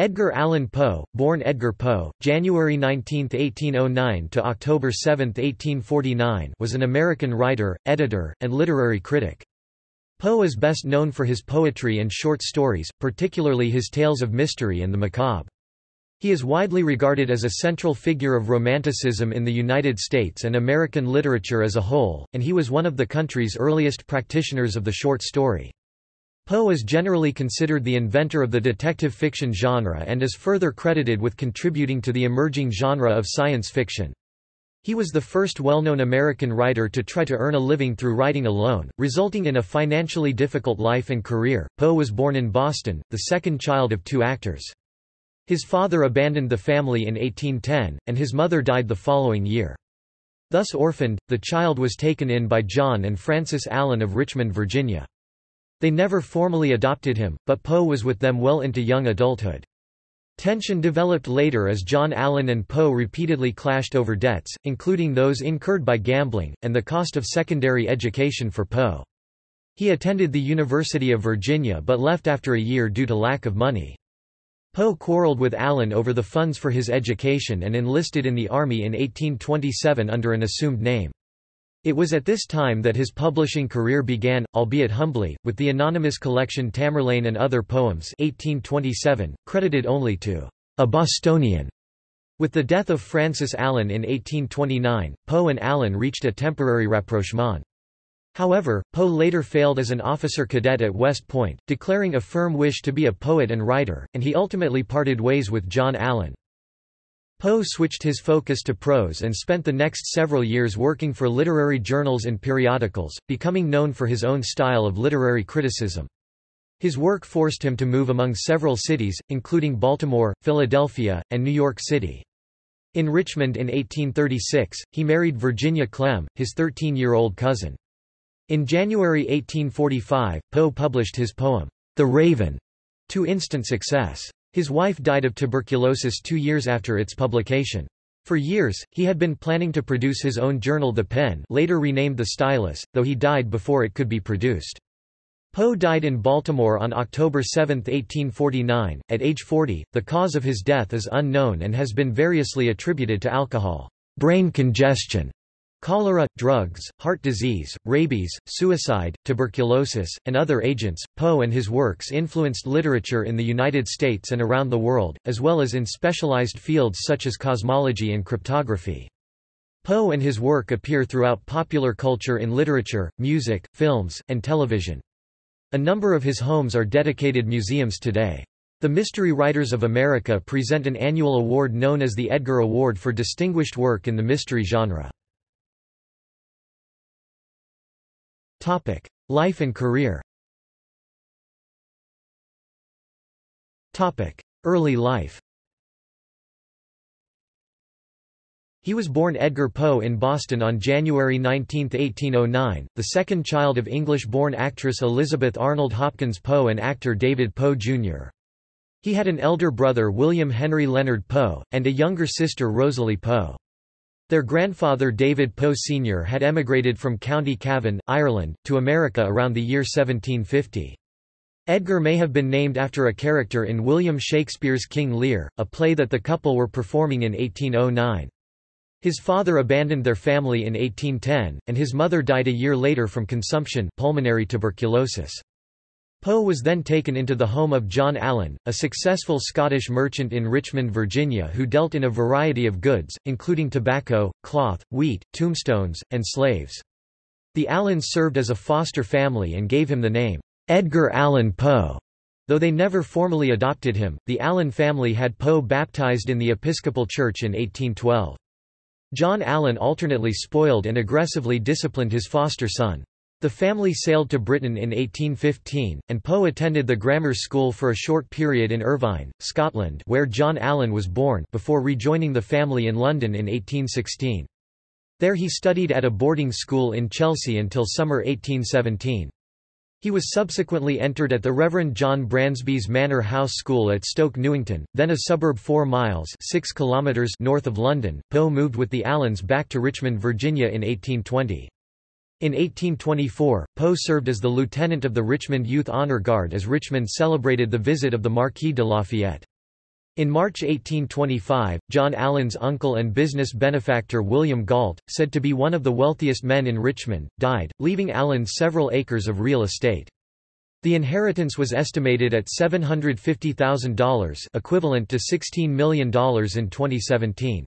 Edgar Allan Poe, born Edgar Poe, January 19, 1809 to October 7, 1849, was an American writer, editor, and literary critic. Poe is best known for his poetry and short stories, particularly his tales of mystery and the macabre. He is widely regarded as a central figure of Romanticism in the United States and American literature as a whole, and he was one of the country's earliest practitioners of the short story. Poe is generally considered the inventor of the detective fiction genre and is further credited with contributing to the emerging genre of science fiction. He was the first well-known American writer to try to earn a living through writing alone, resulting in a financially difficult life and career. Poe was born in Boston, the second child of two actors. His father abandoned the family in 1810, and his mother died the following year. Thus orphaned, the child was taken in by John and Frances Allan of Richmond, Virginia. They never formally adopted him, but Poe was with them well into young adulthood. Tension developed later as John Allan and Poe repeatedly clashed over debts, including those incurred by gambling, and the cost of secondary education for Poe. He attended the University of Virginia but left after a year due to lack of money. Poe quarreled with Allan over the funds for his education and enlisted in the Army in 1827 under an assumed name. It was at this time that his publishing career began, albeit humbly, with the anonymous collection Tamerlane and Other Poems 1827, credited only to a Bostonian. With the death of Frances Allan in 1829, Poe and Allan reached a temporary rapprochement. However, Poe later failed as an officer cadet at West Point, declaring a firm wish to be a poet and writer, and he ultimately parted ways with John Allan. Poe switched his focus to prose and spent the next several years working for literary journals and periodicals, becoming known for his own style of literary criticism. His work forced him to move among several cities, including Baltimore, Philadelphia, and New York City. In Richmond in 1836, he married Virginia Clemm, his 13-year-old cousin. In January 1845, Poe published his poem, The Raven, to instant success. His wife died of tuberculosis two years after its publication. For years, he had been planning to produce his own journal The Pen later renamed The Stylus, though he died before it could be produced. Poe died in Baltimore on October 7, 1849, at age 40. The cause of his death is unknown and has been variously attributed to alcohol, brain congestion, Cholera, drugs, heart disease, rabies, suicide, tuberculosis, and other agents. Poe and his works influenced literature in the United States and around the world, as well as in specialized fields such as cosmology and cryptography. Poe and his work appear throughout popular culture in literature, music, films, and television. A number of his homes are dedicated museums today. The Mystery Writers of America present an annual award known as the Edgar Award for distinguished work in the mystery genre. Topic: Life and career. Topic: Early life. He was born Edgar Poe in Boston on January 19, 1809, the second child of English-born actress Elizabeth Arnold Hopkins Poe and actor David Poe, Jr. He had an elder brother William Henry Leonard Poe, and a younger sister Rosalie Poe. Their grandfather David Poe Sr. had emigrated from County Cavan, Ireland, to America around the year 1750. Edgar may have been named after a character in William Shakespeare's King Lear, a play that the couple were performing in 1809. His father abandoned their family in 1810, and his mother died a year later from consumption pulmonary tuberculosis. Poe was then taken into the home of John Allan, a successful Scottish merchant in Richmond, Virginia who dealt in a variety of goods, including tobacco, cloth, wheat, tombstones, and slaves. The Allans served as a foster family and gave him the name, Edgar Allan Poe. Though they never formally adopted him, the Allan family had Poe baptized in the Episcopal Church in 1812. John Allan alternately spoiled and aggressively disciplined his foster son. The family sailed to Britain in 1815, and Poe attended the grammar school for a short period in Irvine, Scotland where John Allan was born before rejoining the family in London in 1816. There he studied at a boarding school in Chelsea until summer 1817. He was subsequently entered at the Reverend John Bransby's Manor House School at Stoke Newington, then a suburb 4 miles 6 kilometers north of London. Poe moved with the Allans back to Richmond, Virginia in 1820. In 1824, Poe served as the lieutenant of the Richmond Youth Honor Guard as Richmond celebrated the visit of the Marquis de Lafayette. In March 1825, John Allan's uncle and business benefactor William Galt, said to be one of the wealthiest men in Richmond, died, leaving Allan several acres of real estate. The inheritance was estimated at $750,000 equivalent to $16 million in 2017.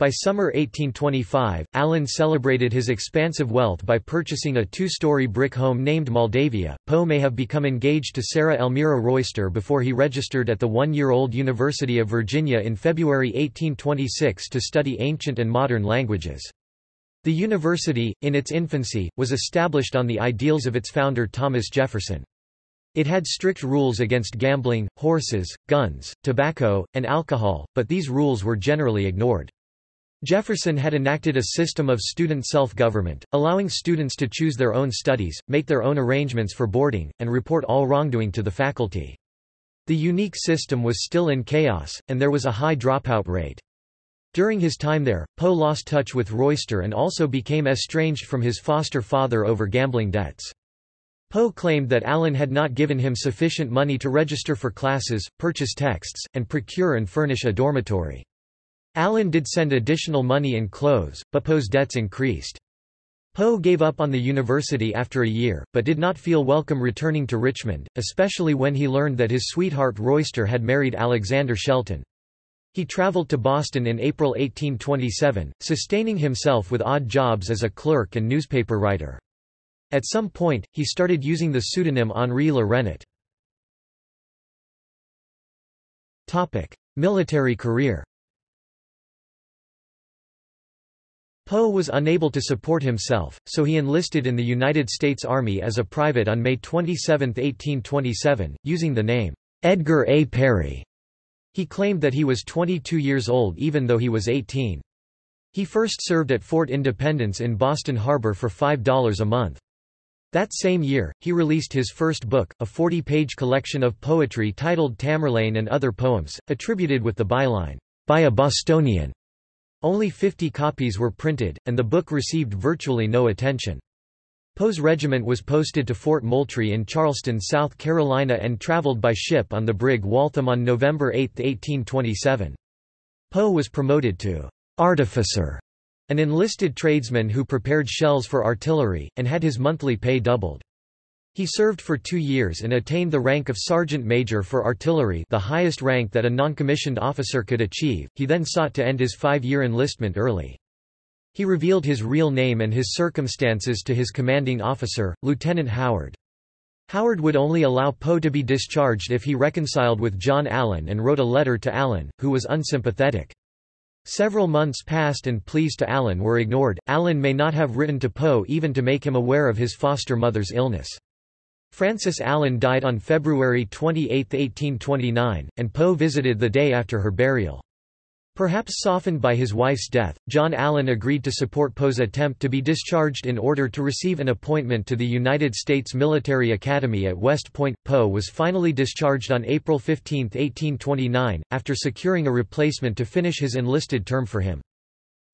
By summer 1825, Allan celebrated his expansive wealth by purchasing a two-story brick home named Moldavia. Poe may have become engaged to Sarah Elmira Royster before he registered at the one-year-old University of Virginia in February 1826 to study ancient and modern languages. The university, in its infancy, was established on the ideals of its founder Thomas Jefferson. It had strict rules against gambling, horses, guns, tobacco, and alcohol, but these rules were generally ignored. Jefferson had enacted a system of student self-government, allowing students to choose their own studies, make their own arrangements for boarding, and report all wrongdoing to the faculty. The unique system was still in chaos, and there was a high dropout rate. During his time there, Poe lost touch with Royster and also became estranged from his foster father over gambling debts. Poe claimed that Allan had not given him sufficient money to register for classes, purchase texts, and procure and furnish a dormitory. Allan did send additional money and clothes, but Poe's debts increased. Poe gave up on the university after a year, but did not feel welcome returning to Richmond, especially when he learned that his sweetheart Royster had married Alexander Shelton. He traveled to Boston in April 1827, sustaining himself with odd jobs as a clerk and newspaper writer. At some point, he started using the pseudonym Henri Le Rennet. Military career Poe was unable to support himself, so he enlisted in the United States Army as a private on May 27, 1827, using the name, Edgar A. Perry. He claimed that he was 22 years old even though he was 18. He first served at Fort Independence in Boston Harbor for $5 a month. That same year, he released his first book, a 40-page collection of poetry titled Tamerlane and Other Poems, attributed with the byline, "...by a Bostonian." Only 50 copies were printed, and the book received virtually no attention. Poe's regiment was posted to Fort Moultrie in Charleston, South Carolina and traveled by ship on the brig Waltham on November 8, 1827. Poe was promoted to artificer, an enlisted tradesman who prepared shells for artillery, and had his monthly pay doubled. He served for two years and attained the rank of sergeant major for artillery the highest rank that a non-commissioned officer could achieve, he then sought to end his five-year enlistment early. He revealed his real name and his circumstances to his commanding officer, Lieutenant Howard. Howard would only allow Poe to be discharged if he reconciled with John Allan and wrote a letter to Allan, who was unsympathetic. Several months passed and pleas to Allan were ignored. Allan may not have written to Poe even to make him aware of his foster mother's illness. Frances Allan died on February 28, 1829, and Poe visited the day after her burial. Perhaps softened by his wife's death, John Allan agreed to support Poe's attempt to be discharged in order to receive an appointment to the United States Military Academy at West Point. Poe was finally discharged on April 15, 1829, after securing a replacement to finish his enlisted term for him.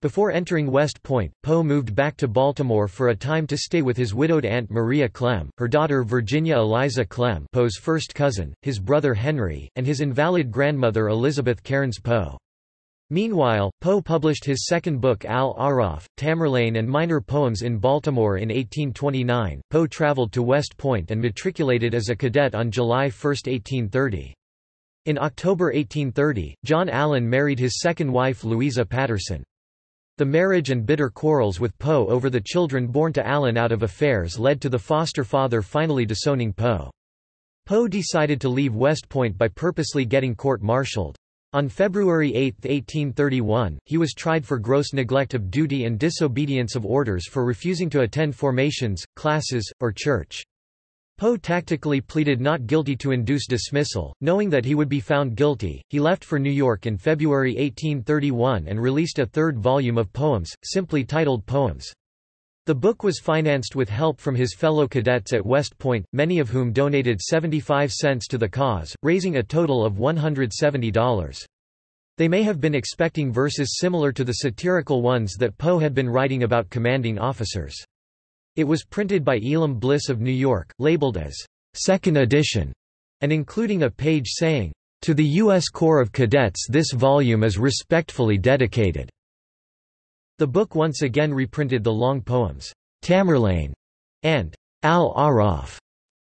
Before entering West Point, Poe moved back to Baltimore for a time to stay with his widowed aunt Maria Clemm, her daughter Virginia Eliza Clemm Poe's first cousin, his brother Henry, and his invalid grandmother Elizabeth Cairns Poe. Meanwhile, Poe published his second book Al-Aaraaf, Tamerlane and Minor Poems in Baltimore in 1829. Poe traveled to West Point and matriculated as a cadet on July 1, 1830. In October 1830, John Allan married his second wife Louisa Patterson. The marriage and bitter quarrels with Poe over the children born to Allan out of affairs led to the foster father finally disowning Poe. Poe decided to leave West Point by purposely getting court-martialed. On February 8, 1831, he was tried for gross neglect of duty and disobedience of orders for refusing to attend formations, classes, or church. Poe tactically pleaded not guilty to induce dismissal, knowing that he would be found guilty. He left for New York in February 1831 and released a third volume of poems, simply titled Poems. The book was financed with help from his fellow cadets at West Point, many of whom donated 75 cents to the cause, raising a total of $170. They may have been expecting verses similar to the satirical ones that Poe had been writing about commanding officers. It was printed by Elam Bliss of New York, labeled as second edition, and including a page saying, To the U.S. Corps of Cadets this volume is respectfully dedicated." The book once again reprinted the long poems, Tamerlane and Al-Aaraaf,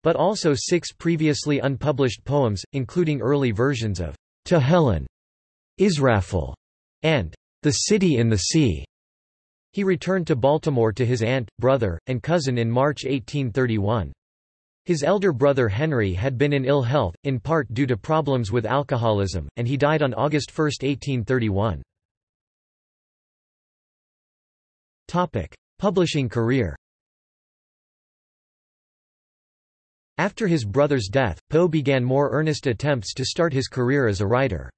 but also six previously unpublished poems, including early versions of To Helen, Israfel, and The City in the Sea. He returned to Baltimore to his aunt, brother, and cousin in March 1831. His elder brother Henry had been in ill health, in part due to problems with alcoholism, and he died on August 1, 1831. Publishing career After his brother's death, Poe began more earnest attempts to start his career as a writer.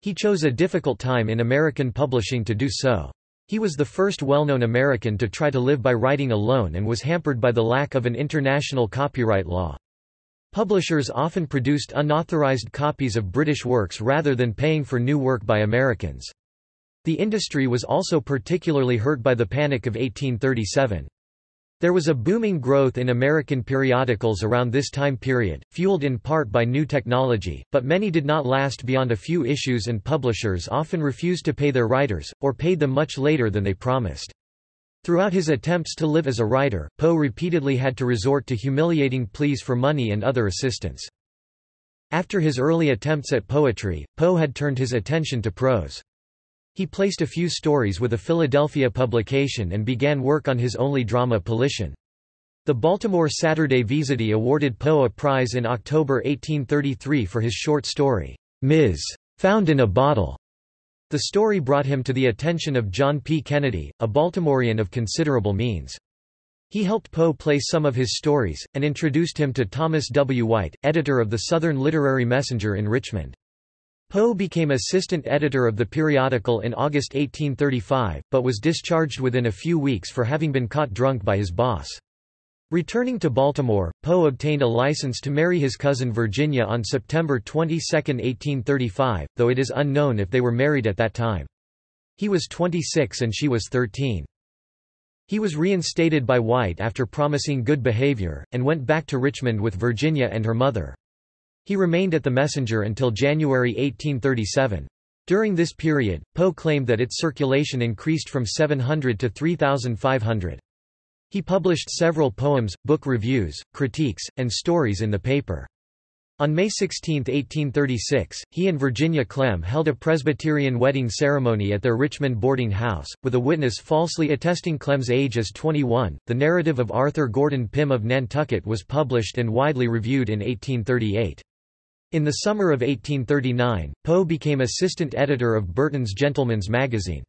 He chose a difficult time in American publishing to do so. He was the first well-known American to try to live by writing alone and was hampered by the lack of an international copyright law. Publishers often produced unauthorized copies of British works rather than paying for new work by Americans. The industry was also particularly hurt by the Panic of 1837. There was a booming growth in American periodicals around this time period, fueled in part by new technology, but many did not last beyond a few issues and publishers often refused to pay their writers, or paid them much later than they promised. Throughout his attempts to live as a writer, Poe repeatedly had to resort to humiliating pleas for money and other assistance. After his early attempts at poetry, Poe had turned his attention to prose. He placed a few stories with a Philadelphia publication and began work on his only drama Politian. The Baltimore Saturday Visiter awarded Poe a prize in October 1833 for his short story, Ms. Found in a Bottle. The story brought him to the attention of John P. Kennedy, a Baltimorean of considerable means. He helped Poe place some of his stories, and introduced him to Thomas W. White, editor of the Southern Literary Messenger in Richmond. Poe became assistant editor of the periodical in August 1835, but was discharged within a few weeks for having been caught drunk by his boss. Returning to Baltimore, Poe obtained a license to marry his cousin Virginia on September 22, 1835, though it is unknown if they were married at that time. He was 26 and she was 13. He was reinstated by White after promising good behavior, and went back to Richmond with Virginia and her mother. He remained at the Messenger until January 1837. During this period, Poe claimed that its circulation increased from 700 to 3,500. He published several poems, book reviews, critiques, and stories in the paper. On May 16, 1836, he and Virginia Clemm held a Presbyterian wedding ceremony at their Richmond boarding house, with a witness falsely attesting Clemm's age as 21. The narrative of Arthur Gordon Pym of Nantucket was published and widely reviewed in 1838. In the summer of 1839, Poe became assistant editor of Burton's Gentleman's Magazine.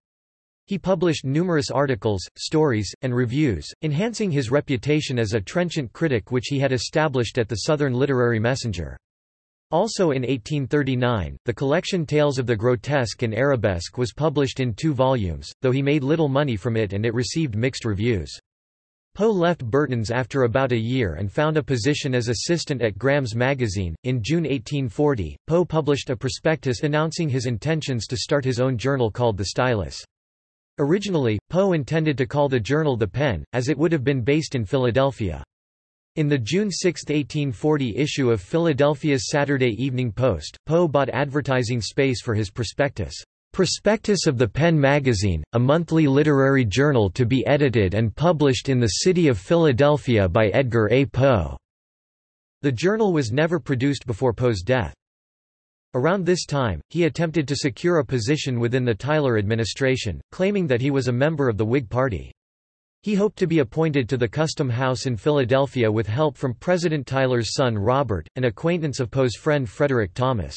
He published numerous articles, stories, and reviews, enhancing his reputation as a trenchant critic which he had established at the Southern Literary Messenger. Also in 1839, the collection Tales of the Grotesque and Arabesque was published in two volumes, though he made little money from it and it received mixed reviews. Poe left Burton's after about a year and found a position as assistant at Graham's magazine. In June 1840, Poe published a prospectus announcing his intentions to start his own journal called The Stylus. Originally, Poe intended to call the journal The Pen, as it would have been based in Philadelphia. In the June 6, 1840 issue of Philadelphia's Saturday Evening Post, Poe bought advertising space for his prospectus. Prospectus of the Pen Magazine, a monthly literary journal to be edited and published in the city of Philadelphia by Edgar A. Poe. The journal was never produced before Poe's death. Around this time, he attempted to secure a position within the Tyler administration, claiming that he was a member of the Whig Party. He hoped to be appointed to the Custom House in Philadelphia with help from President Tyler's son Robert, an acquaintance of Poe's friend Frederick Thomas.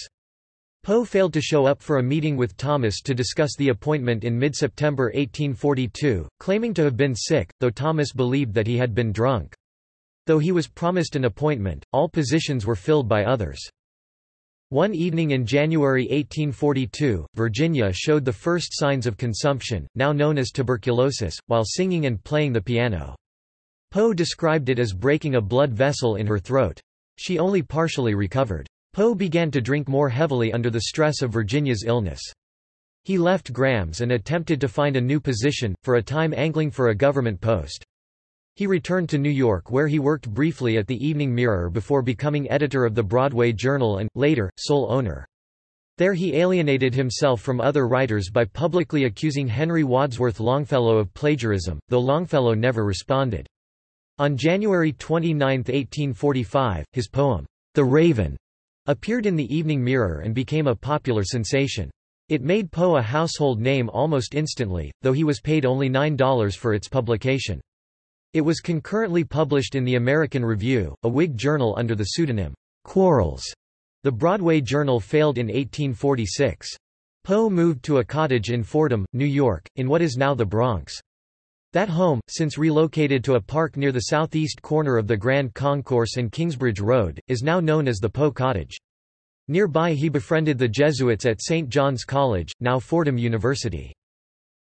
Poe failed to show up for a meeting with Thomas to discuss the appointment in mid-September 1842, claiming to have been sick, though Thomas believed that he had been drunk. Though he was promised an appointment, all positions were filled by others. One evening in January 1842, Virginia showed the first signs of consumption, now known as tuberculosis, while singing and playing the piano. Poe described it as breaking a blood vessel in her throat. She only partially recovered. Poe began to drink more heavily under the stress of Virginia's illness. He left Graham's and attempted to find a new position, for a time angling for a government post. He returned to New York where he worked briefly at the Evening Mirror before becoming editor of the Broadway Journal and, later, sole owner. There he alienated himself from other writers by publicly accusing Henry Wadsworth Longfellow of plagiarism, though Longfellow never responded. On January 29, 1845, his poem, The Raven, appeared in the Evening Mirror and became a popular sensation. It made Poe a household name almost instantly, though he was paid only $9 for its publication. It was concurrently published in the American Review, a Whig journal under the pseudonym, Quarles. The Broadway Journal failed in 1846. Poe moved to a cottage in Fordham, New York, in what is now the Bronx. That home, since relocated to a park near the southeast corner of the Grand Concourse and Kingsbridge Road, is now known as the Poe Cottage. Nearby he befriended the Jesuits at St. John's College, now Fordham University.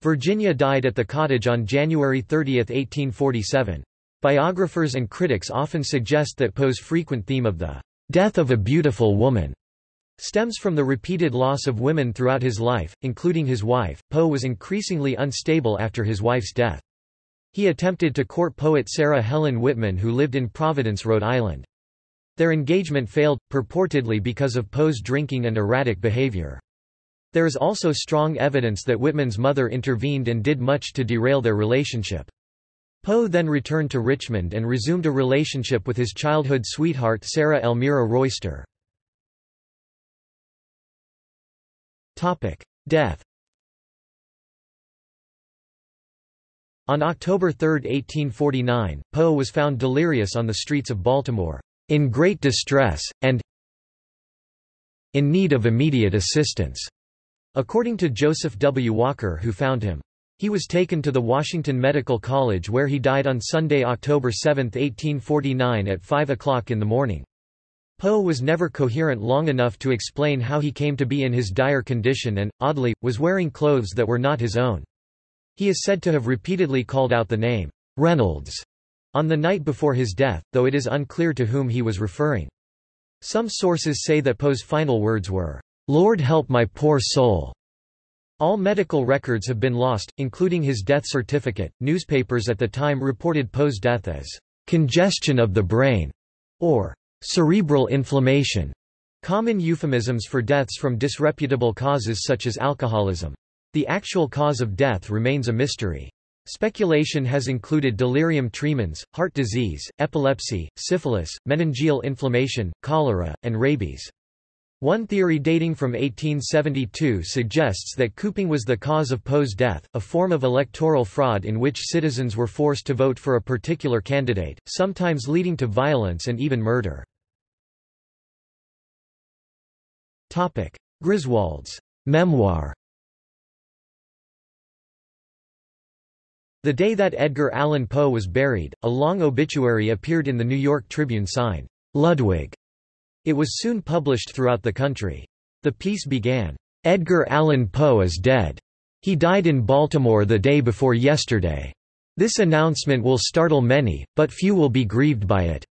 Virginia died at the cottage on January 30, 1847. Biographers and critics often suggest that Poe's frequent theme of the death of a beautiful woman stems from the repeated loss of women throughout his life, including his wife. Poe was increasingly unstable after his wife's death. He attempted to court poet Sarah Helen Whitman who lived in Providence, Rhode Island. Their engagement failed, purportedly because of Poe's drinking and erratic behavior. There is also strong evidence that Whitman's mother intervened and did much to derail their relationship. Poe then returned to Richmond and resumed a relationship with his childhood sweetheart Sarah Elmira Royster. Death On October 3, 1849, Poe was found delirious on the streets of Baltimore, in great distress, and in need of immediate assistance, according to Joseph W. Walker who found him. He was taken to the Washington Medical College where he died on Sunday, October 7, 1849 at 5 o'clock in the morning. Poe was never coherent long enough to explain how he came to be in his dire condition and, oddly, was wearing clothes that were not his own. He is said to have repeatedly called out the name, Reynolds, on the night before his death, though it is unclear to whom he was referring. Some sources say that Poe's final words were, Lord help my poor soul. All medical records have been lost, including his death certificate. Newspapers at the time reported Poe's death as congestion of the brain or cerebral inflammation, common euphemisms for deaths from disreputable causes such as alcoholism. The actual cause of death remains a mystery. Speculation has included delirium tremens, heart disease, epilepsy, syphilis, meningeal inflammation, cholera, and rabies. One theory dating from 1872 suggests that cooping was the cause of Poe's death, a form of electoral fraud in which citizens were forced to vote for a particular candidate, sometimes leading to violence and even murder. Griswold's memoir The day that Edgar Allan Poe was buried, a long obituary appeared in the New York Tribune signed, Ludwig, it was soon published throughout the country. The piece began, "'Edgar Allan Poe is dead. He died in Baltimore the day before yesterday. This announcement will startle many, but few will be grieved by it."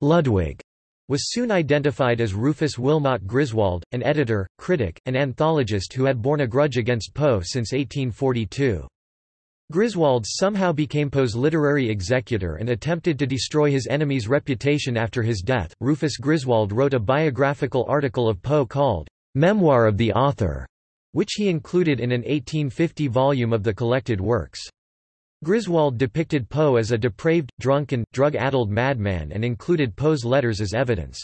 Ludwig was soon identified as Rufus Wilmot Griswold, an editor, critic, and anthologist who had borne a grudge against Poe since 1842. Griswold somehow became Poe's literary executor and attempted to destroy his enemy's reputation after his death. Rufus Griswold wrote a biographical article of Poe called Memoir of the Author, which he included in an 1850 volume of the collected works. Griswold depicted Poe as a depraved, drunken, drug-addled madman and included Poe's letters as evidence.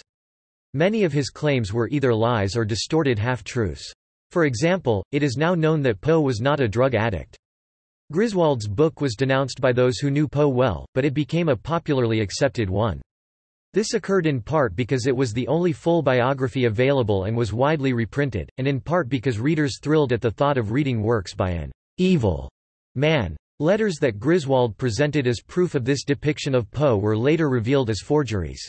Many of his claims were either lies or distorted half-truths. For example, it is now known that Poe was not a drug addict. Griswold's book was denounced by those who knew Poe well, but it became a popularly accepted one. This occurred in part because it was the only full biography available and was widely reprinted, and in part because readers thrilled at the thought of reading works by an evil man. Letters that Griswold presented as proof of this depiction of Poe were later revealed as forgeries.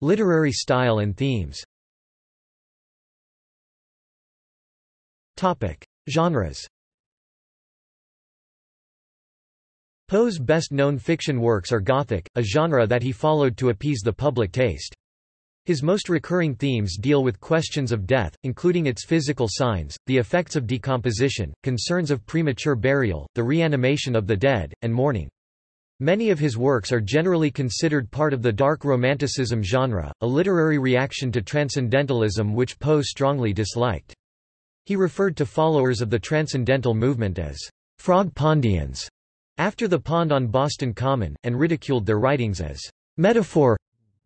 Literary style and themes Topic: Genres. Poe's best-known fiction works are Gothic, a genre that he followed to appease the public taste. His most recurring themes deal with questions of death, including its physical signs, the effects of decomposition, concerns of premature burial, the reanimation of the dead, and mourning. Many of his works are generally considered part of the dark romanticism genre, a literary reaction to transcendentalism which Poe strongly disliked. He referred to followers of the transcendental movement as frog pondians after the pond on Boston Common, and ridiculed their writings as metaphor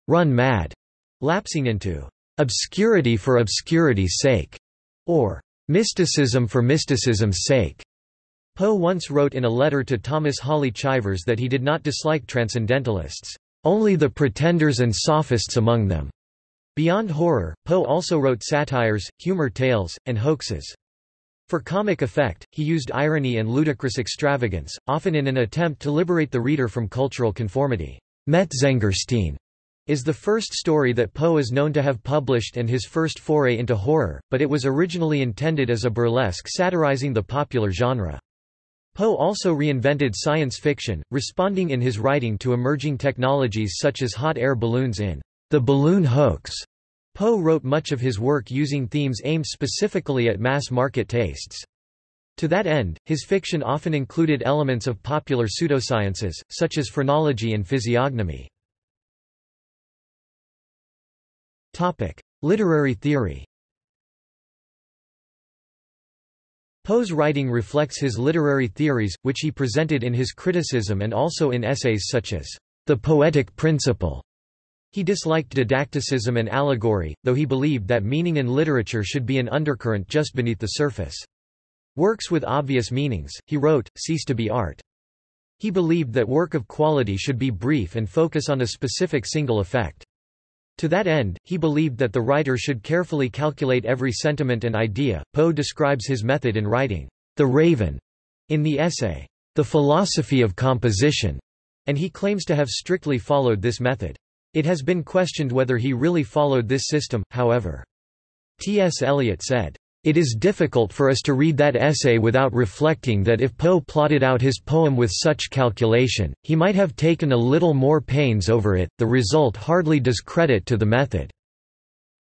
run mad, lapsing into obscurity for obscurity's sake, or mysticism for mysticism's sake. Poe once wrote in a letter to Thomas Hawley Chivers that he did not dislike transcendentalists, only the pretenders and sophists among them. Beyond horror, Poe also wrote satires, humor tales, and hoaxes. For comic effect, he used irony and ludicrous extravagance, often in an attempt to liberate the reader from cultural conformity. Metzengerstein is the first story that Poe is known to have published and his first foray into horror, but it was originally intended as a burlesque satirizing the popular genre. Poe also reinvented science fiction, responding in his writing to emerging technologies such as hot air balloons in The Balloon Hoax. Poe wrote much of his work using themes aimed specifically at mass-market tastes. To that end, his fiction often included elements of popular pseudosciences, such as phrenology and physiognomy. Topic: Literary theory Poe's writing reflects his literary theories, which he presented in his criticism and also in essays such as The Poetic Principle. He disliked didacticism and allegory, though he believed that meaning in literature should be an undercurrent just beneath the surface. Works with obvious meanings, he wrote, cease to be art. He believed that work of quality should be brief and focus on a specific single effect. To that end, he believed that the writer should carefully calculate every sentiment and idea. Poe describes his method in writing, The Raven, in the essay, The Philosophy of Composition, and he claims to have strictly followed this method. It has been questioned whether he really followed this system, however. T. S. Eliot said, it is difficult for us to read that essay without reflecting that if Poe plotted out his poem with such calculation, he might have taken a little more pains over it, the result hardly does credit to the method."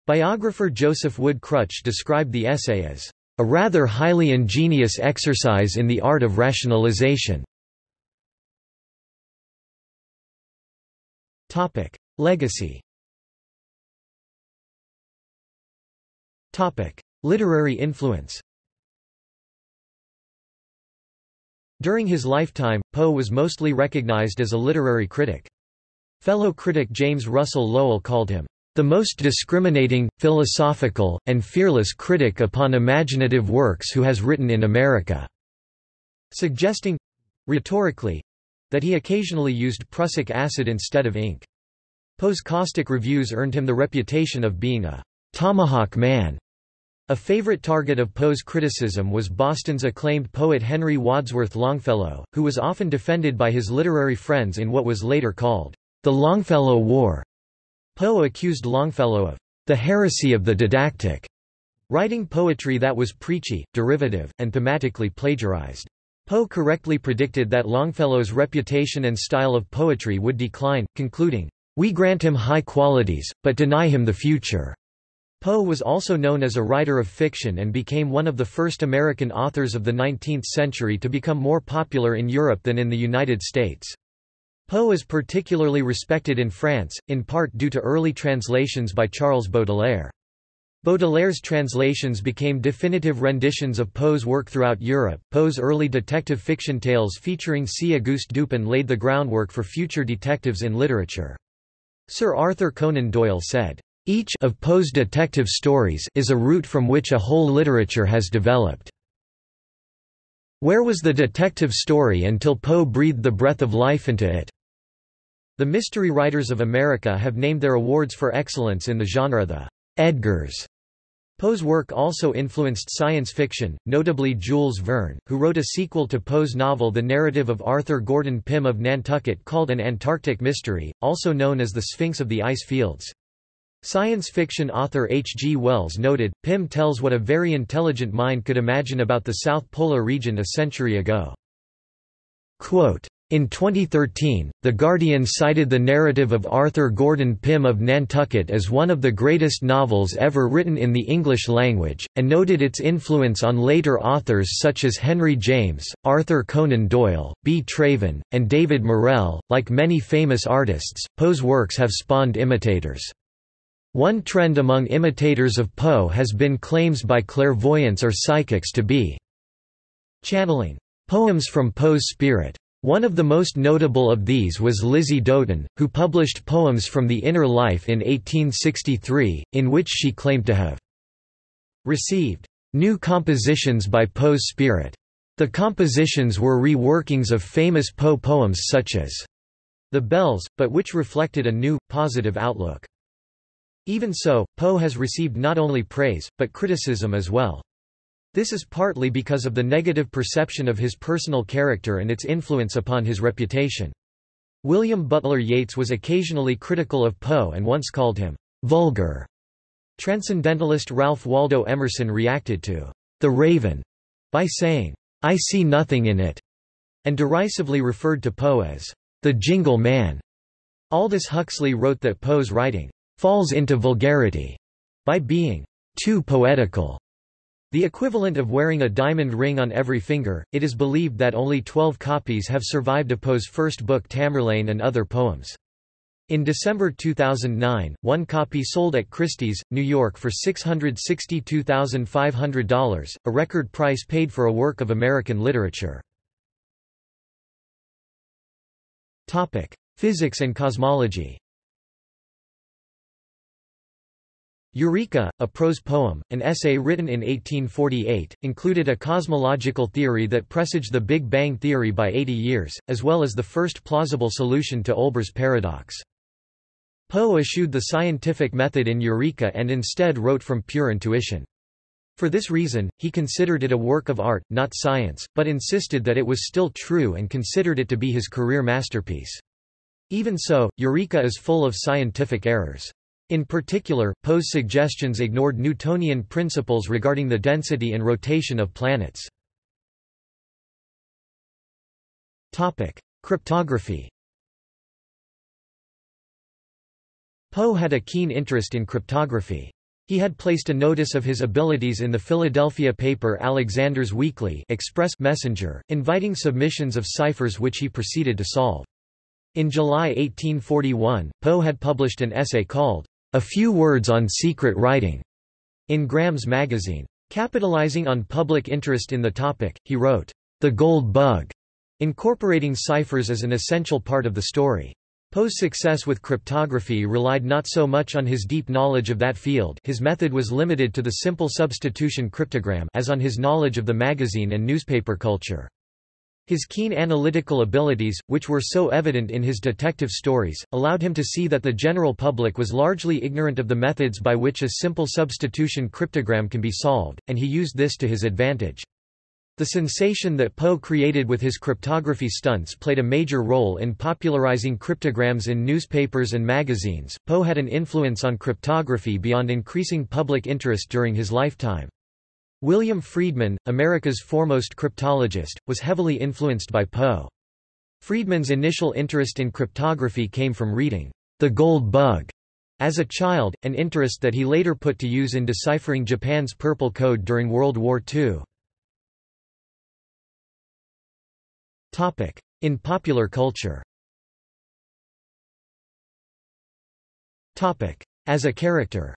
Biographer Joseph Wood Krutch described the essay as, "...a rather highly ingenious exercise in the art of rationalization." Legacy Literary influence During his lifetime, Poe was mostly recognized as a literary critic. Fellow critic James Russell Lowell called him, "...the most discriminating, philosophical, and fearless critic upon imaginative works who has written in America," suggesting—rhetorically—that he occasionally used prussic acid instead of ink. Poe's caustic reviews earned him the reputation of being a tomahawk man a favorite target of Poe's criticism was Boston's acclaimed poet Henry Wadsworth Longfellow, who was often defended by his literary friends in what was later called the Longfellow War. Poe accused Longfellow of the heresy of the didactic, writing poetry that was preachy, derivative, and thematically plagiarized. Poe correctly predicted that Longfellow's reputation and style of poetry would decline, concluding, We grant him high qualities, but deny him the future. Poe was also known as a writer of fiction and became one of the first American authors of the 19th century to become more popular in Europe than in the United States. Poe is particularly respected in France, in part due to early translations by Charles Baudelaire. Baudelaire's translations became definitive renditions of Poe's work throughout Europe. Poe's early detective fiction tales featuring C. Auguste Dupin laid the groundwork for future detectives in literature. Sir Arthur Conan Doyle said, each of Poe's detective stories is a root from which a whole literature has developed. Where was the detective story until Poe breathed the breath of life into it? The Mystery Writers of America have named their awards for excellence in the genre the Edgars. Poe's work also influenced science fiction, notably Jules Verne, who wrote a sequel to Poe's novel The Narrative of Arthur Gordon Pym of Nantucket called An Antarctic Mystery, also known as The Sphinx of the Ice Fields. Science fiction author H. G. Wells noted, Pym tells what a very intelligent mind could imagine about the South Polar region a century ago. Quote, In 2013, The Guardian cited the narrative of Arthur Gordon Pym of Nantucket as one of the greatest novels ever written in the English language, and noted its influence on later authors such as Henry James, Arthur Conan Doyle, B. Traven, and David Morrell. Like many famous artists, Poe's works have spawned imitators. One trend among imitators of Poe has been claims by clairvoyants or psychics to be channeling poems from Poe's spirit. One of the most notable of these was Lizzie Doten, who published Poems from the Inner Life in 1863, in which she claimed to have received new compositions by Poe's spirit. The compositions were reworkings of famous Poe poems such as The Bells, but which reflected a new, positive outlook. Even so, Poe has received not only praise, but criticism as well. This is partly because of the negative perception of his personal character and its influence upon his reputation. William Butler Yeats was occasionally critical of Poe and once called him vulgar. Transcendentalist Ralph Waldo Emerson reacted to The Raven by saying, I see nothing in it, and derisively referred to Poe as the jingle man. Aldous Huxley wrote that Poe's writing falls into vulgarity by being too poetical. The equivalent of wearing a diamond ring on every finger, it is believed that only 12 copies have survived of Poe's first book Tamerlane and Other Poems. In December 2009, one copy sold at Christie's, New York for $662,500, a record price paid for a work of American literature. Physics and cosmology Eureka, a prose poem, an essay written in 1848, included a cosmological theory that presaged the Big Bang theory by 80 years, as well as the first plausible solution to Olbers' paradox. Poe eschewed the scientific method in Eureka and instead wrote from pure intuition. For this reason, he considered it a work of art, not science, but insisted that it was still true and considered it to be his career masterpiece. Even so, Eureka is full of scientific errors. In particular, Poe's suggestions ignored Newtonian principles regarding the density and rotation of planets. Cryptography Poe had a keen interest in cryptography. He had placed a notice of his abilities in the Philadelphia paper Alexander's Weekly Express Messenger, inviting submissions of ciphers which he proceeded to solve. In July 1841, Poe had published an essay called, a Few Words on Secret Writing, in Graham's magazine. Capitalizing on public interest in the topic, he wrote, The Gold Bug, incorporating ciphers as an essential part of the story. Poe's success with cryptography relied not so much on his deep knowledge of that field his method was limited to the simple substitution cryptogram as on his knowledge of the magazine and newspaper culture. His keen analytical abilities, which were so evident in his detective stories, allowed him to see that the general public was largely ignorant of the methods by which a simple substitution cryptogram can be solved, and he used this to his advantage. The sensation that Poe created with his cryptography stunts played a major role in popularizing cryptograms in newspapers and magazines. Poe had an influence on cryptography beyond increasing public interest during his lifetime. William Friedman, America's foremost cryptologist, was heavily influenced by Poe. Friedman's initial interest in cryptography came from reading The Gold Bug as a child, an interest that he later put to use in deciphering Japan's Purple Code during World War II. In popular culture As a character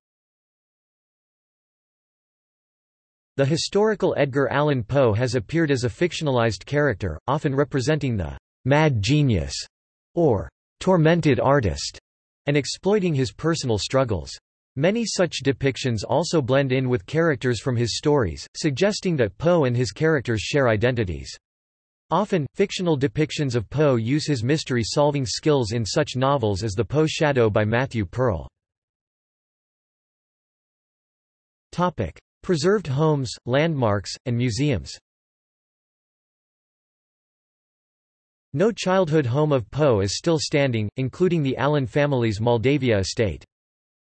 The historical Edgar Allan Poe has appeared as a fictionalized character, often representing the «mad genius» or «tormented artist» and exploiting his personal struggles. Many such depictions also blend in with characters from his stories, suggesting that Poe and his characters share identities. Often, fictional depictions of Poe use his mystery-solving skills in such novels as The Poe Shadow by Matthew Pearl. Preserved homes, landmarks, and museums No childhood home of Poe is still standing, including the Allan family's Moldavia estate.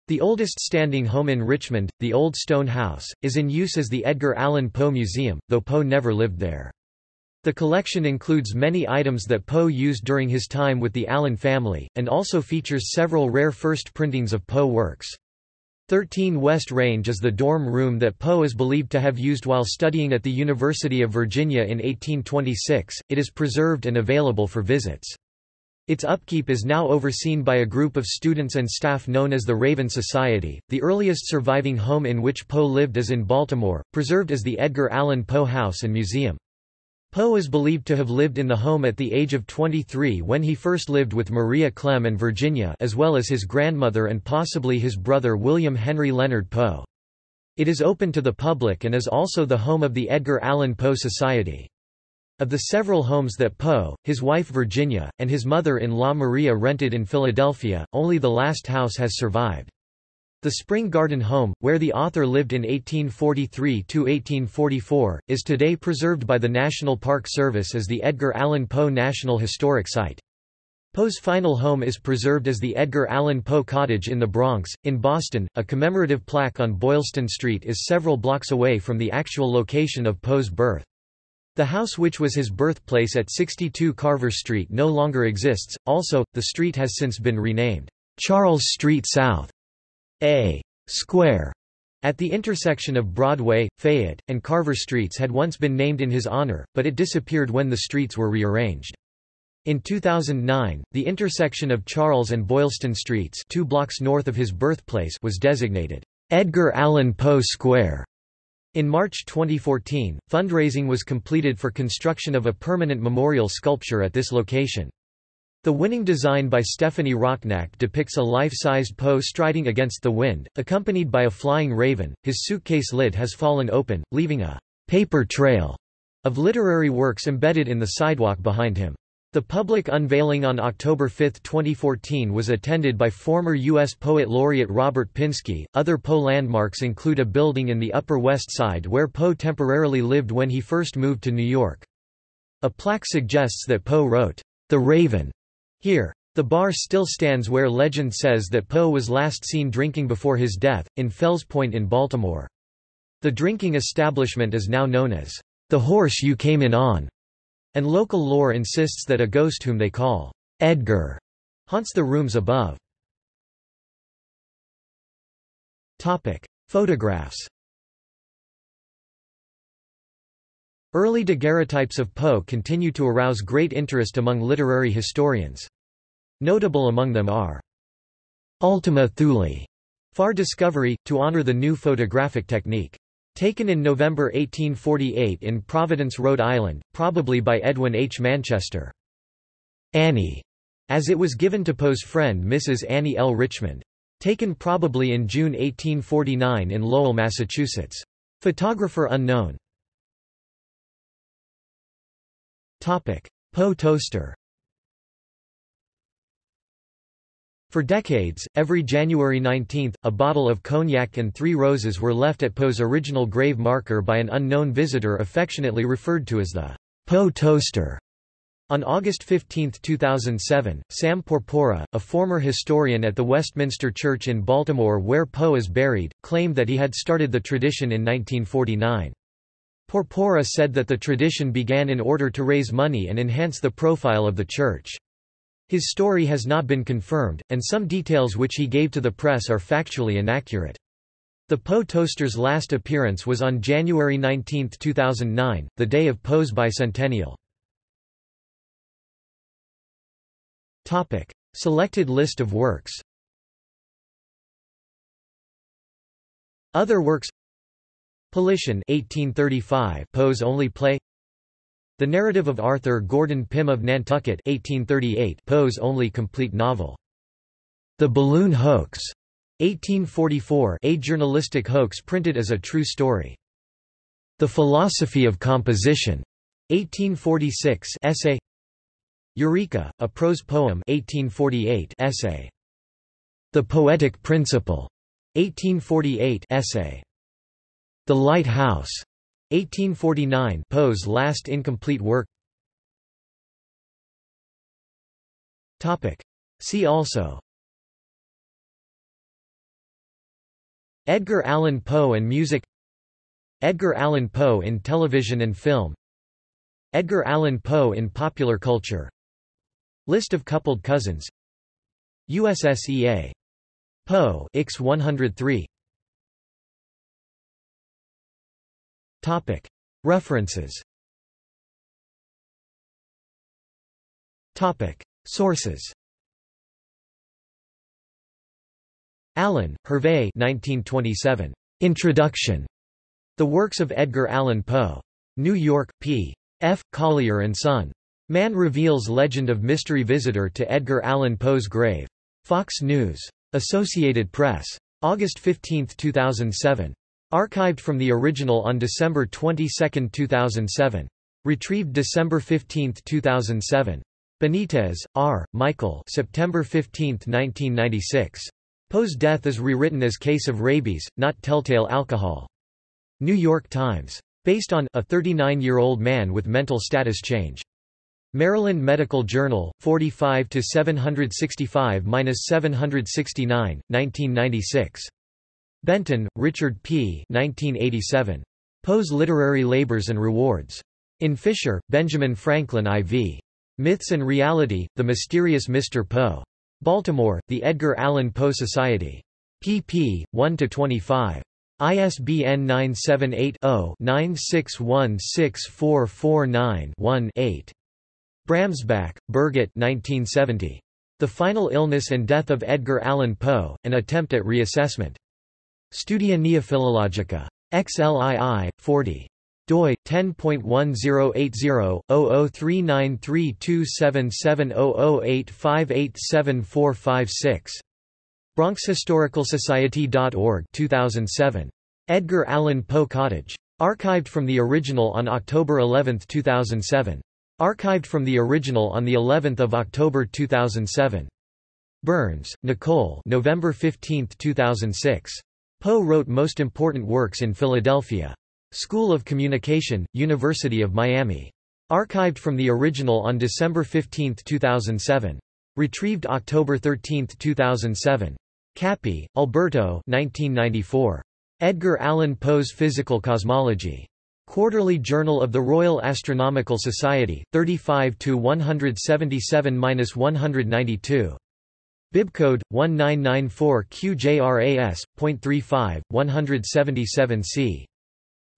The oldest standing home in Richmond, the Old Stone House, is in use as the Edgar Allan Poe Museum, though Poe never lived there. The collection includes many items that Poe used during his time with the Allan family, and also features several rare first printings of Poe works. 13 West Range is the dorm room that Poe is believed to have used while studying at the University of Virginia in 1826. It is preserved and available for visits. Its upkeep is now overseen by a group of students and staff known as the Raven Society. The earliest surviving home in which Poe lived is in Baltimore, preserved as the Edgar Allan Poe House and Museum. Poe is believed to have lived in the home at the age of 23 when he first lived with Maria Clemm and Virginia as well as his grandmother and possibly his brother William Henry Leonard Poe. It is open to the public and is also the home of the Edgar Allan Poe Society. Of the several homes that Poe, his wife Virginia, and his mother-in-law Maria rented in Philadelphia, only the last house has survived. The Spring Garden Home, where the author lived in 1843–1844, is today preserved by the National Park Service as the Edgar Allan Poe National Historic Site. Poe's final home is preserved as the Edgar Allan Poe Cottage in the Bronx. In Boston, a commemorative plaque on Boylston Street is several blocks away from the actual location of Poe's birth. The house which was his birthplace at 62 Carver Street no longer exists, also, the street has since been renamed Charles Street South. A square at the intersection of Broadway, Fayette, and Carver Streets had once been named in his honor, but it disappeared when the streets were rearranged. In 2009, the intersection of Charles and Boylston Streets two blocks north of his birthplace was designated Edgar Allan Poe Square. In March 2014, fundraising was completed for construction of a permanent memorial sculpture at this location. The winning design by Stefanie Rocknak depicts a life-sized Poe striding against the wind, accompanied by a flying raven. His suitcase lid has fallen open, leaving a paper trail of literary works embedded in the sidewalk behind him. The public unveiling on October 5, 2014 was attended by former U.S. Poet Laureate Robert Pinsky. Other Poe landmarks include a building in the Upper West Side where Poe temporarily lived when he first moved to New York. A plaque suggests that Poe wrote, The Raven, here. The bar still stands where legend says that Poe was last seen drinking before his death, in Fells Point in Baltimore. The drinking establishment is now known as the horse you came in on, and local lore insists that a ghost whom they call Edgar haunts the rooms above. Topic: Photographs. Early daguerreotypes of Poe continue to arouse great interest among literary historians. Notable among them are Ultima Thule, Far Discovery, to honor the new photographic technique. Taken in November 1848 in Providence, Rhode Island, probably by Edwin H. Manchester. Annie, as it was given to Poe's friend Mrs. Annie L. Richmond. Taken probably in June 1849 in Lowell, Massachusetts. Photographer unknown. Poe toaster For decades, every January 19, a bottle of cognac and three roses were left at Poe's original grave marker by an unknown visitor affectionately referred to as the Poe toaster. On August 15, 2007, Sam Porpora, a former historian at the Westminster Church in Baltimore where Poe is buried, claimed that he had started the tradition in 1949. Porpora said that the tradition began in order to raise money and enhance the profile of the church. His story has not been confirmed, and some details which he gave to the press are factually inaccurate. The Poe Toaster's last appearance was on January 19, 2009, the day of Poe's bicentennial. Topic: Selected list of works. Other works. Politian 1835, Poe's only play. The Narrative of Arthur Gordon Pym of Nantucket 1838 Poe's only complete novel. The Balloon Hoax 1844 a journalistic hoax printed as a true story. The Philosophy of Composition 1846 essay Eureka, a prose poem 1848 essay. The Poetic Principle 1848 essay. The Lighthouse 1849 Poe's last incomplete work. Topic. See also. Edgar Allan Poe and music. Edgar Allan Poe in television and film. Edgar Allan Poe in popular culture. List of coupled cousins. USSEA Poe X 103 References Sources Allen, Hervé 1927. Introduction. The Works of Edgar Allan Poe. New York, P. F. Collier and Son. Man reveals legend of mystery visitor to Edgar Allan Poe's grave. Fox News. Associated Press. August 15, 2007. Archived from the original on December 22, 2007. Retrieved December 15, 2007. Benitez, R., Michael September 15, 1996. Poe's death is rewritten as case of rabies, not telltale alcohol. New York Times. Based on a 39-year-old man with mental status change. Maryland Medical Journal, 45 to 765-769, 1996. Benton, Richard P. 1987. Poe's Literary Labors and Rewards. In Fisher, Benjamin Franklin IV. Myths and Reality: The Mysterious Mr. Poe. Baltimore, The Edgar Allan Poe Society. pp. 1–25. ISBN 978-0-9616449-1-8. Bramsback, Birgit 1970. The Final Illness and Death of Edgar Allan Poe, An Attempt at Reassessment. Studia Neophilologica. XLII, 40 doi 10.1080-003932770085874456 BronxHistoricalSociety.org 2007 Edgar Allan Poe Cottage. Archived from the original on October 11, 2007 archived from the original on the 11th of October 2007 Burns, Nicole November 15, 2006 Poe wrote most important works in Philadelphia School of Communication, University of Miami. Archived from the original on December 15, 2007. Retrieved October 13, 2007. Cappi, Alberto 1994. Edgar Allan Poe's Physical Cosmology. Quarterly Journal of the Royal Astronomical Society, 35 177-192. Bibcode 1994 QJRAS.35 177C.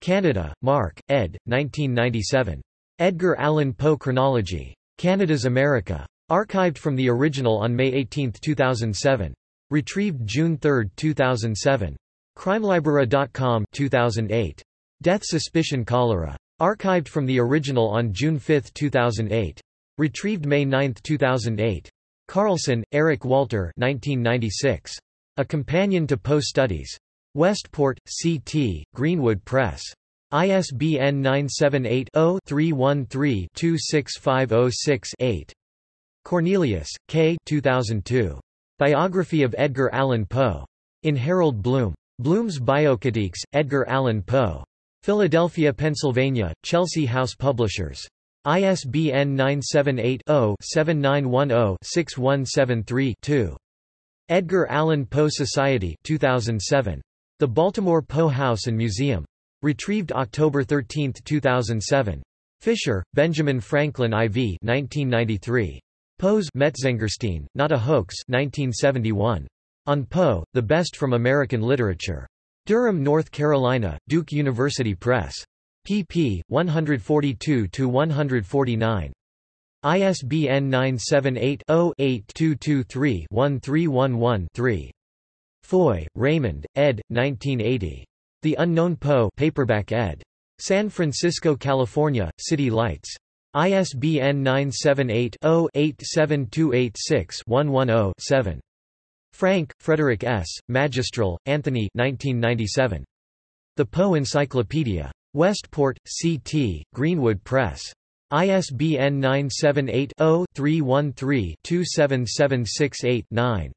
Canada, Mark, ed. 1997. Edgar Allan Poe Chronology. Canada's America. Archived from the original on May 18, 2007. Retrieved June 3, 2007. CrimeLibrary.com 2008. Death Suspicion Cholera. Archived from the original on June 5, 2008. Retrieved May 9, 2008. Carlson, Eric Walter 1996. A Companion to Poe Studies. Westport, C.T., Greenwood Press. ISBN 978-0-313-26506-8. Cornelius, K. 2002. Biography of Edgar Allan Poe. In Harold Bloom. Bloom's Biocritiques, Edgar Allan Poe. Philadelphia, Pennsylvania, Chelsea House Publishers. ISBN 978 0 7910 6173 2. Edgar Allan Poe Society 2007. The Baltimore Poe House and Museum. Retrieved October 13, 2007. Fisher, Benjamin Franklin IV 1993. Poe's Metzengerstein, Not a Hoax 1971. On Poe, The Best from American Literature. Durham, North Carolina, Duke University Press. Pp. 142–149. ISBN 978 0 8223 1311 Foye, Raymond, ed. 1980. The Unknown Poe paperback ed. San Francisco, California, City Lights. ISBN 978-0-87286-110-7. Frank, Frederick S., Magistrale, Anthony 1997. The Poe Encyclopedia. Westport, C.T., Greenwood Press. ISBN 978 0 313 27768 9.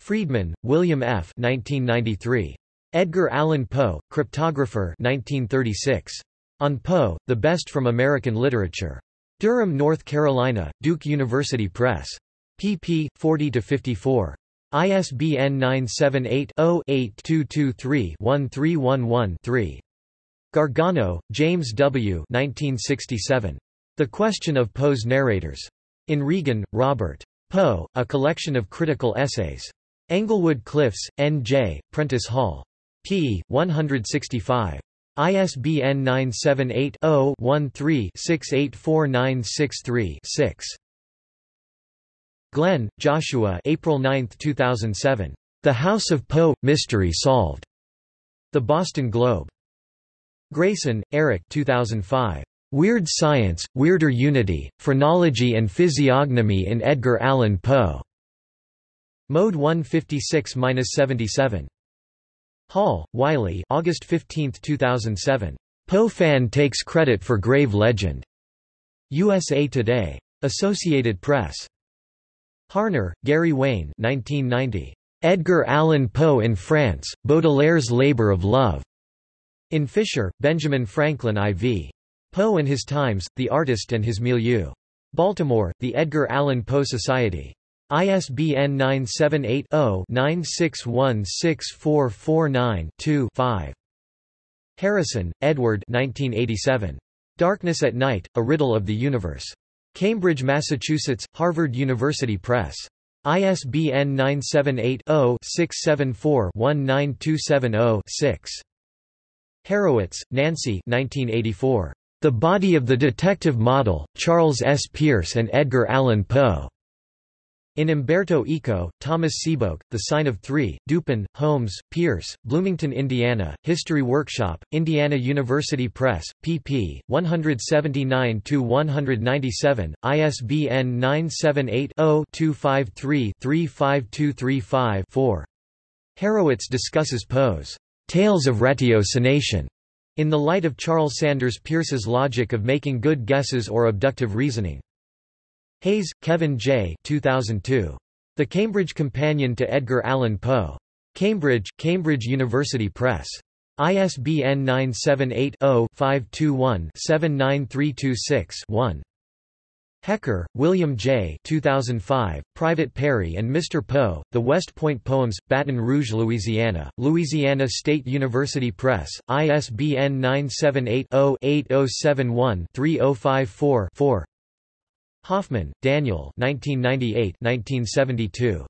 Friedman, William F. 1993. Edgar Allan Poe, Cryptographer 1936. On Poe, The Best from American Literature. Durham, North Carolina, Duke University Press. pp. 40–54. ISBN 978-0-8223-1311-3. Gargano, James W. 1967. The Question of Poe's Narrators. In Regan, Robert. Poe, A Collection of Critical Essays. Englewood Cliffs, N.J., Prentice Hall. p. 165. ISBN 978-0-13-684963-6. Glenn, Joshua April 9, 2007. The House of Poe – Mystery Solved. The Boston Globe. Grayson, Eric 2005. Weird Science, Weirder Unity, Phrenology and Physiognomy in Edgar Allan Poe. Mode 156-77. Hall, Wiley August 15, 2007. Poe fan takes credit for grave legend. USA Today. Associated Press. Harner, Gary Wayne 1990. Edgar Allan Poe in France, Baudelaire's Labor of Love. In Fisher, Benjamin Franklin IV. Poe and His Times, The Artist and His Milieu. Baltimore, The Edgar Allan Poe Society. ISBN 978-0-9616449-2-5. Harrison, Edward 1987. Darkness at Night, A Riddle of the Universe. Cambridge, Massachusetts, Harvard University Press. ISBN 978 0 674 19270 6. Harrowitz, Nancy 1984. The Body of the Detective Model, Charles S. Peirce and Edgar Allan Poe. In Umberto Eco, Thomas Sebeok, The Sign of Three, Dupin, Holmes, Peirce, Bloomington, Indiana, History Workshop, Indiana University Press, pp. 179-197, ISBN 978-0-253-35235-4. Harrowitz discusses Poe's Tales of Ratiocination in the light of Charles Sanders Peirce's logic of making good guesses or abductive reasoning. Hayes, Kevin J. 2002. The Cambridge Companion to Edgar Allan Poe. Cambridge, Cambridge University Press. ISBN 978 0 521 79326 1. Hecker, William J. 2005, Private Perry and Mr. Poe, The West Point Poems, Baton Rouge, Louisiana, Louisiana State University Press, ISBN 978-0-8071-3054-4 Hoffman, Daniel 1998-1972.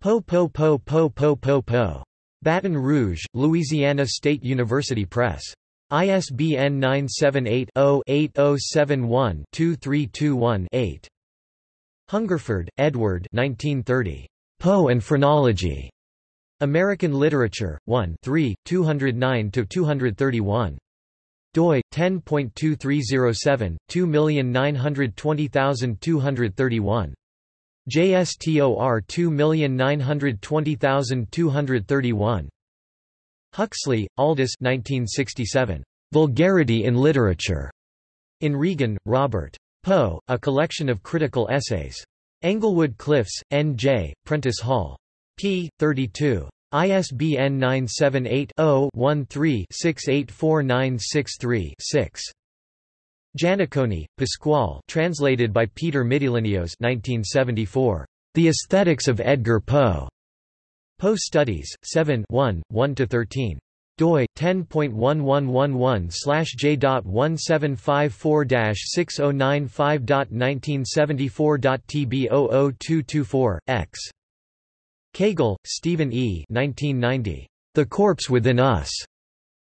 Poe Poe Poe Poe Poe Poe Poe. Baton Rouge, Louisiana State University Press. ISBN 978-0-8071-2321-8. Hungerford, Edward 1930. Poe and Phrenology. American Literature, 1 3, 209–231 doi 10.2307 2920231 JSTOR 2920231 Huxley, Aldous 1967. Vulgarity in Literature. In Regan, Robert. Poe, A Collection of Critical Essays. Englewood Cliffs, N.J., Prentice Hall. p. 32. ISBN 978-0-13-684963-6. Jannaccone, Pasquale translated by Peter Mitilineos 1974. The Aesthetics of Edgar Poe. Poe Studies, 7 1, 1–13 doi 10.1111/j.1754-6095.1974.tb00224 x Kagle, Stephen E. 1990. The Corpse Within Us.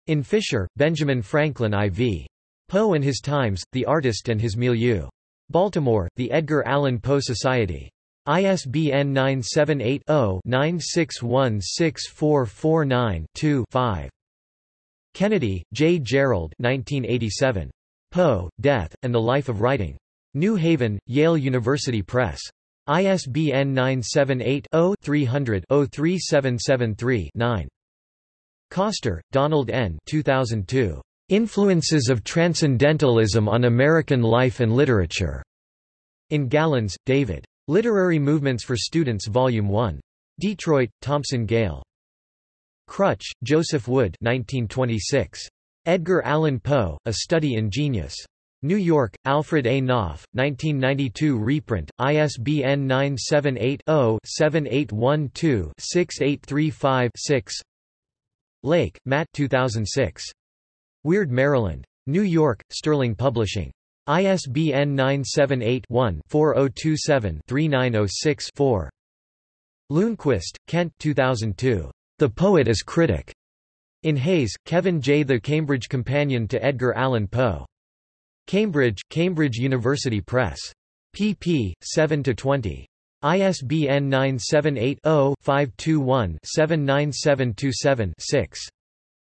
In Fisher, Benjamin Franklin IV. Poe and His Times, The Artist and His Milieu. Baltimore, The Edgar Allan Poe Society. ISBN 978-0-9616449-2-5. Kennedy, J. Gerald 1987. Poe, Death, and the Life of Writing. New Haven, Yale University Press. ISBN 978-0-300-03773-9. Koster, Donald N. 2002. Influences of Transcendentalism on American Life and Literature. In Galens, David. Literary Movements for Students Volume 1. Detroit, Thomson Gale. Krutch, Joseph Wood 1926. Edgar Allan Poe, A Study in Genius. New York, Alfred A. Knopf, 1992 reprint, ISBN 978-0-7812-6835-6 Lake, Matt 2006. Weird Maryland. New York, Sterling Publishing. ISBN 978-1-4027-3906-4. Ljungquist, Kent 2002. The Poet as Critic. In Hayes, Kevin J. The Cambridge Companion to Edgar Allan Poe. Cambridge, Cambridge University Press. pp. 7–20. ISBN 978-0-521-79727-6.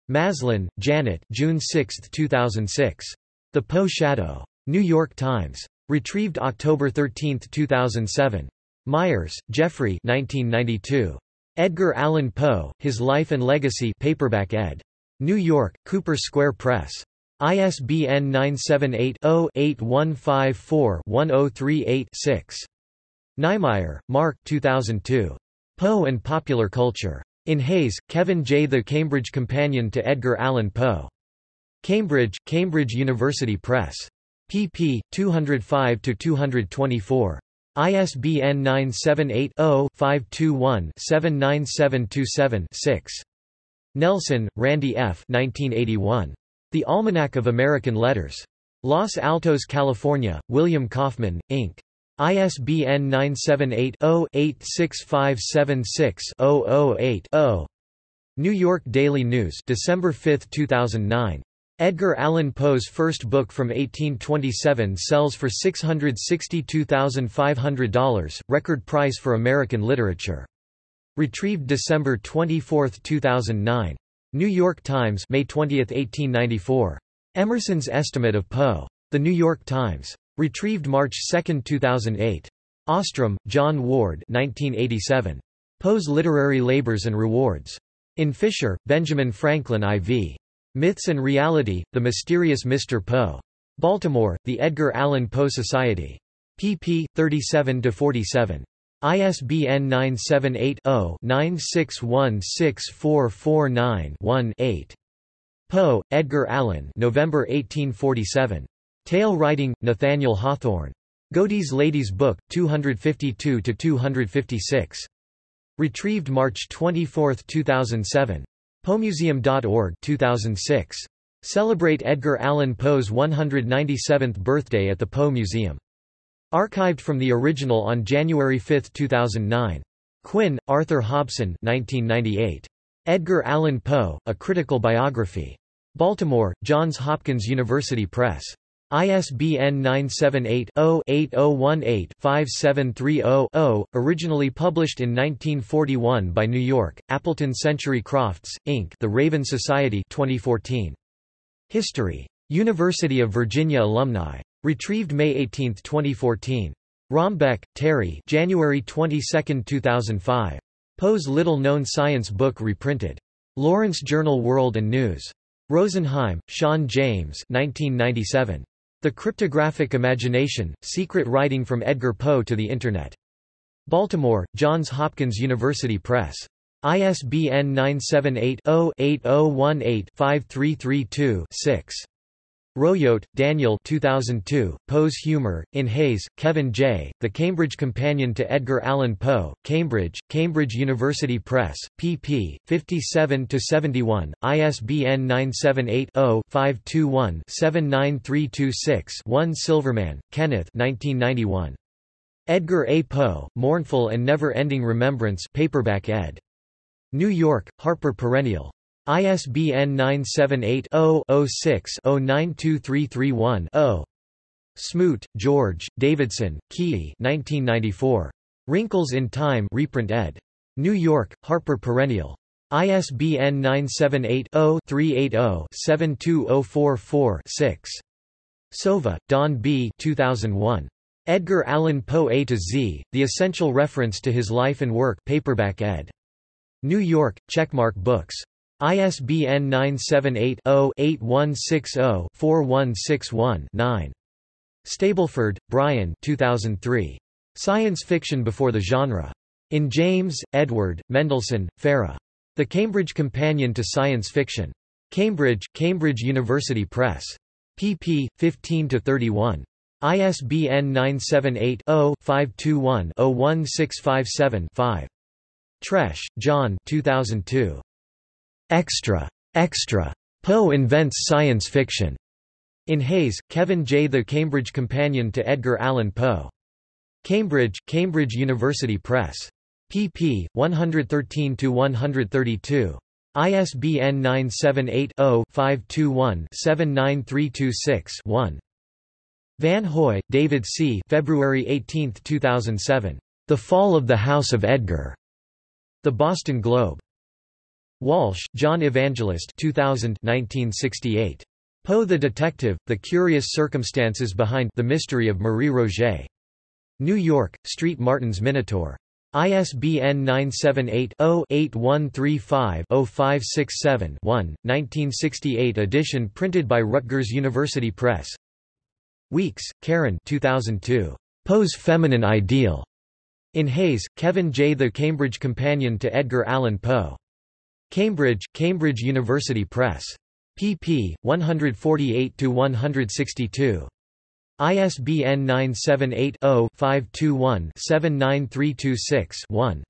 Maslin, Janet June 6, 2006. The Poe Shadow. New York Times. Retrieved October 13, 2007. Meyers, Jeffrey 1992. Edgar Allan Poe, His Life and Legacy paperback ed. New York, Cooper Square Press. ISBN 978-0-8154-1038-6. Niemeyer, Mark 2002. Poe and Popular Culture. In Hayes, Kevin J. The Cambridge Companion to Edgar Allan Poe. Cambridge, Cambridge University Press. Pp. 205–224. ISBN 978-0-521-79727-6. Nelson, Randy F. 1981. The Almanac of American Letters. Los Altos, California, William Kaufman, Inc. ISBN 978-0-86576-008-0. New York Daily News December 5, 2009. Edgar Allan Poe's first book from 1827 sells for $662,500, record price for American literature. Retrieved December 24, 2009. New York Times May 20, 1894. Emerson's Estimate of Poe. The New York Times. Retrieved March 2, 2008. Ostrom, John Ward 1987. Poe's Literary Labors and Rewards. In Fisher, Benjamin Franklin IV. Myths and Reality, The Mysterious Mr. Poe. Baltimore, The Edgar Allan Poe Society. pp. 37–47. ISBN 978-0-9616449-1-8. Poe, Edgar Allan November 1847. Tale Writing, Nathaniel Hawthorne. Godey's Lady's Book, 252–256. Retrieved March 24, 2007. Poemuseum.org 2006. Celebrate Edgar Allan Poe's 197th birthday at the Poe Museum. Archived from the original on January 5, 2009. Quinn, Arthur Hobson 1998. Edgar Allan Poe, A Critical Biography. Baltimore, Johns Hopkins University Press. ISBN 978-0-8018-5730-0, originally published in 1941 by New York, Appleton Century Crofts, Inc. The Raven Society 2014. History. University of Virginia alumni. Retrieved May 18, 2014. Rombeck, Terry January 22, 2005. Poe's little-known science book reprinted. Lawrence Journal World and News. Rosenheim, Sean James 1997. The Cryptographic Imagination, Secret Writing from Edgar Poe to the Internet. Baltimore, Johns Hopkins University Press. ISBN 978-0-8018-5332-6. Royot, Daniel 2002, Poe's Humor, in Hayes, Kevin J., The Cambridge Companion to Edgar Allan Poe, Cambridge, Cambridge University Press, pp. 57–71, ISBN 978-0-521-79326-1 Silverman, Kenneth 1991. Edgar A. Poe, Mournful and Never-Ending Remembrance paperback ed. New York, Harper Perennial. ISBN 978-0-06-092331-0. Smoot, George, Davidson, Keay 1994. Wrinkles in Time reprint ed. New York, Harper Perennial. ISBN 978-0-380-72044-6. Sova, Don B. 2001. Edgar Allan Poe A to Z, The Essential Reference to His Life and Work paperback ed. New York, Checkmark Books. ISBN 978-0-8160-4161-9. Stableford, Brian 2003. Science Fiction Before the Genre. In James, Edward, Mendlesohn, Farah. The Cambridge Companion to Science Fiction. Cambridge, Cambridge University Press. pp. 15–31. ISBN 978-0-521-01657-5. Tresch, John 2002. Extra. Extra. Poe invents science fiction. In Hayes, Kevin J. The Cambridge Companion to Edgar Allan Poe. Cambridge, Cambridge University Press. pp. 113–132. ISBN 978-0-521-79326-1. Van Hoy, David C. February 18, 2007. The Fall of the House of Edgar. The Boston Globe. Walsh, John Evangelist 2000 1968. Poe the Detective, The Curious Circumstances Behind The Mystery of Marie Roget. New York, Street Martin's Minotaur. ISBN 978-0-8135-0567-1, 1968 edition printed by Rutgers University Press. Weeks, Karen 2002. Poe's Feminine Ideal. In Hayes, Kevin J. The Cambridge Companion to Edgar Allan Poe. Cambridge, Cambridge University Press pp. 148–162. ISBN 978-0-521-79326-1.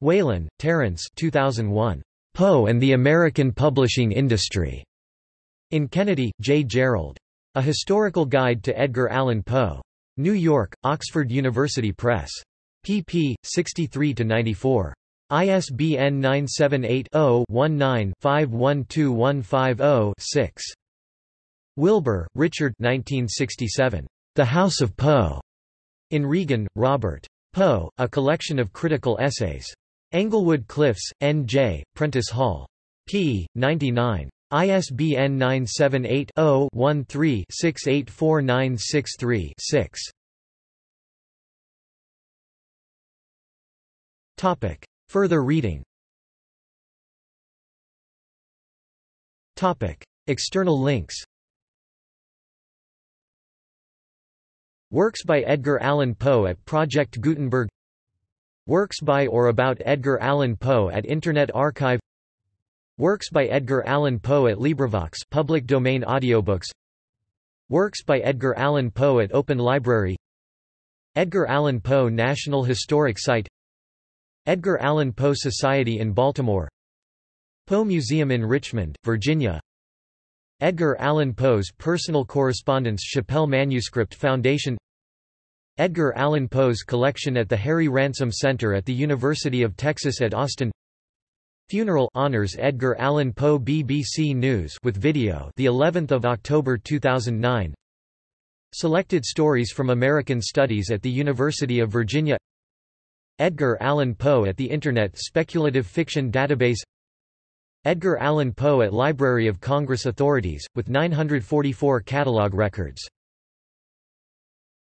Whalen, Terence 2001. Poe and the American Publishing Industry. In Kennedy, J. Gerald. A Historical Guide to Edgar Allan Poe. New York, Oxford University Press. pp. 63–94. ISBN 978-0-19-512150-6. Wilbur, Richard 1967. The House of Poe. In Regan, Robert. Poe, A Collection of Critical Essays. Englewood Cliffs, N.J., Prentice Hall. p. 99. ISBN 978 0 13 684963 6. Further reading. Topic. External links. Works by Edgar Allan Poe at Project Gutenberg. Works by or about Edgar Allan Poe at Internet Archive. Works by Edgar Allan Poe at LibriVox public domain audiobooks. Works by Edgar Allan Poe at Open Library. Edgar Allan Poe National Historic Site Edgar Allan Poe Society in Baltimore Poe Museum in Richmond, Virginia. Edgar Allan Poe's personal correspondence Shapell Manuscript Foundation. Edgar Allan Poe's collection at the Harry Ransom Center at the University of Texas at Austin. Funeral honors Edgar Allan Poe BBC News with video the 11th of October 2009 Selected stories from American Studies at the University of Virginia Edgar Allan Poe at the Internet Speculative Fiction Database Edgar Allan Poe at Library of Congress Authorities, with 944 catalog records